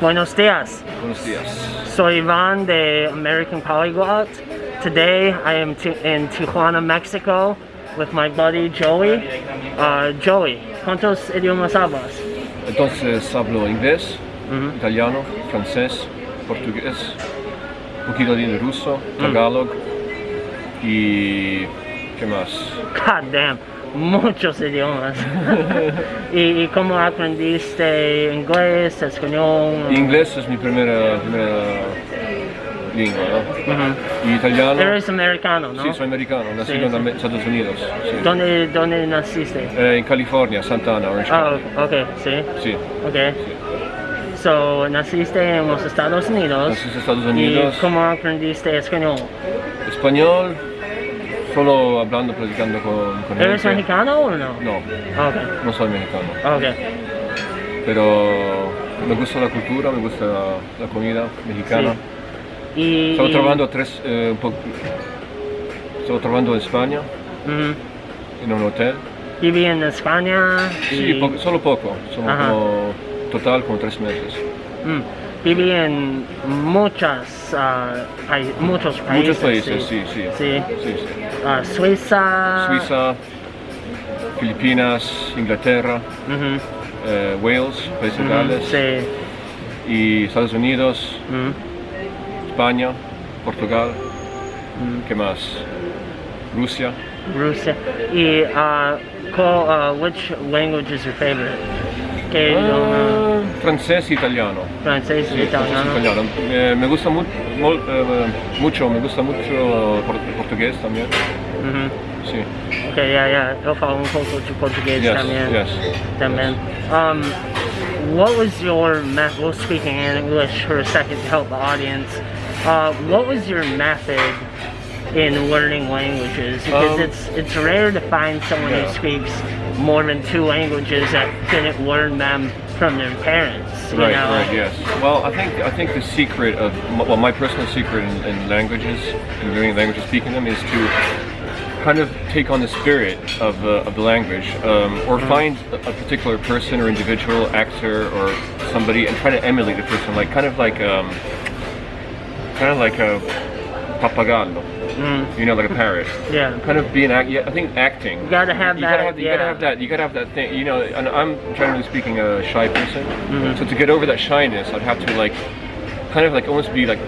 Buenos dias. Buenos días. Soy Ivan de American Polyglot. Today I am in Tijuana, Mexico with my buddy Joey. Uh, Joey, ¿cuántos idiomas hablas? Entonces hablo inglés, Mhm. italiano, francés, portugués, un poquito de ruso, tagalog y ¿qué más? God damn, muchos idiomas. ¿Y, y cómo aprendiste inglés, español? Inglés es mi primera, primera lengua, ¿no? Ujú. Y italiano, Eres americano, ¿no? sí, soy americano, nacido Sí, en sí. Estados Unidos, sí. ¿Dónde, ¿Dónde naciste? Eh, en California, Santana, Orange Ah, County. ok, sí. Sí, Ok. So, naciste en los Estados Unidos. nací en Estados ¿Y Unidos. cómo aprendiste español? Español, solo hablando, platicando con, con ¿Eres gente. mexicano o no? No, Ok, no soy mexicano. ok. pero me gusta la cultura, me gusta la, la comida mexicana. Y, Estaba y- trabajando tres, eh, un po- estaba trabajando en España, Ujú. en un hotel. Viví en España. Sí, y- po- solo poco, solo como total como tres meses. Mm. Viví en muchas, ah, pai- muchos países. Muchos países, sí, sí. Sí. Ah, Suiza. Suiza, Filipinas, Inglaterra, eh, Wales, Países ujú, Gales, Sí. y Estados Unidos, España, Portugal. ¿qué más? Rusia. Rusia. Y uh, call, uh, which language is your favorite? ¿Qué idioma? Francés e italiano. Francés, Sí, italiano. francés, italiano. Eh, me gusta mu- mol- eh, mucho, me gusta mucho por- portugués también. Ujú. Sí. Ok, ya, ya. Yo falo un poco de portugués Yes, también. yes. También. Um, what was your method? We'll speak in English for a second to help the audience. Uh, what was your method in learning languages? Because Um, it's it's rare to find someone yeah. who speaks more than two languages that didn't learn them from their parents. Right, know? right, yes. Well, I think I think the secret of well, my personal secret in, in languages, in learning languages, speaking them, is to kind of take on the spirit of, uh, of the language, um, or find a, a particular person or individual, actor or somebody, and try to emulate the person, like kind of like um, kind of like a papagallo, Mm, you know, like a parrot. yeah. kind of being act. Yeah, I think acting. You gotta have you that, Gotta have, you gotta have that. You gotta have that thing. You know, and I'm generally speaking a shy person. Mhm. So to get over that shyness, I'd have to like, kind of like almost be like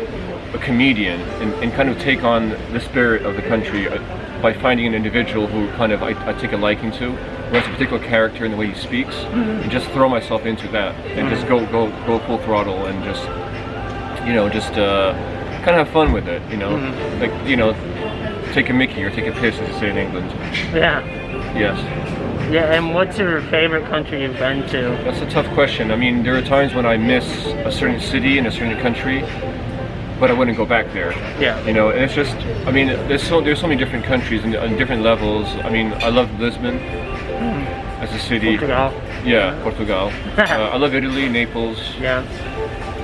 a comedian and, and kind of take on the spirit of the country uh, by finding an individual who kind of I, I take a liking to, who has a particular character in the way he speaks, Mm-hmm. and just throw myself into that and just go go go full throttle and just you know just uh, kind of have fun with it. You know, Mhm. like you know. Take a Mickey or take a piss, as they say in England. Yeah. Yes. Yeah, and what's your favorite country you've been to? That's a tough question. I mean, there are times when I miss a certain city in a certain country, but I wouldn't go back there. Yeah. You know, and it's just, I mean, there's so there's so many different countries and, and different levels. I mean, I love Lisbon as a city. Portugal. Yeah, Portugal. uh, I love Italy, Naples. Yeah.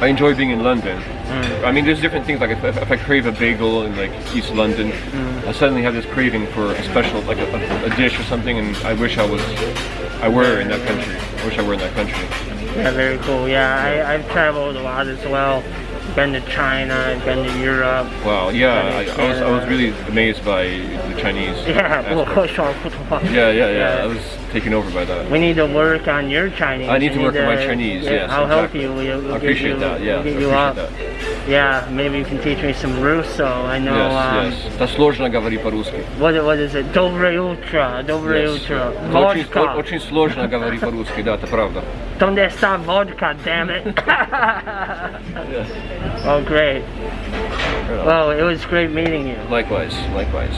I enjoy being in London. Mm. I mean, there's different things. Like if, if I crave a bagel in like East London, Mm. I suddenly have this craving for a special, like a, a, dish or something, and I wish I was, I were in that country. I wish I were in that country. Yeah, very cool. Yeah, I, I've traveled a lot as well. Been to China, I've been to Europe. Wow. Yeah, I, I was I was really amazed by the Chinese. Yeah. Yeah, yeah, yeah. I was taken over by that. We need to work on your Chinese. I need to work on my Chinese, yeah, yes, I'll help you. I appreciate you, that. Yeah, I you appreciate that. Yeah, maybe you can teach me some Russo. I know. um, Yes, yes. Это сложно говорить по-русски. What, what is it? Доброе утро. Доброе Yes. утро. Это Очень, Vodka. сло- очень сложно говорить по-русски, да, это правда. Donde está vodka, damn it? oh, great. Well, it was great meeting you. Likewise, likewise.